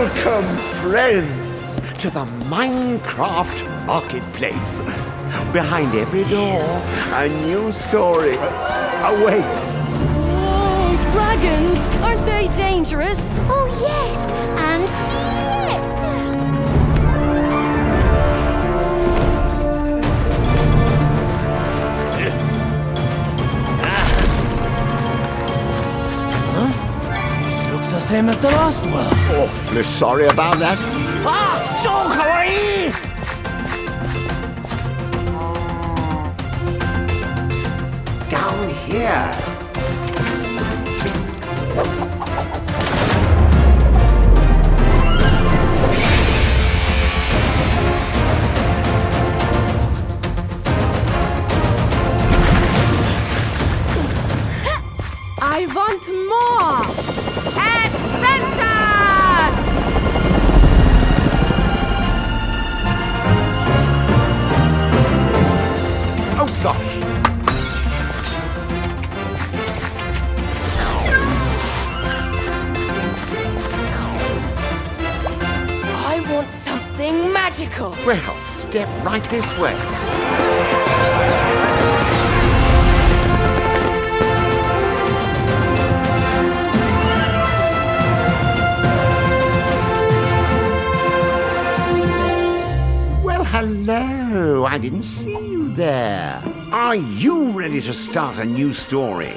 Welcome, friends, to the Minecraft Marketplace. Behind every door, a new story awaits. Oh, dragons! Aren't they dangerous? Same as the last one. Awfully sorry about that. Ah, so kawaii! Down here. I want more. Oh. I want something magical. Well, step right this way. I didn't see you there. Are you ready to start a new story?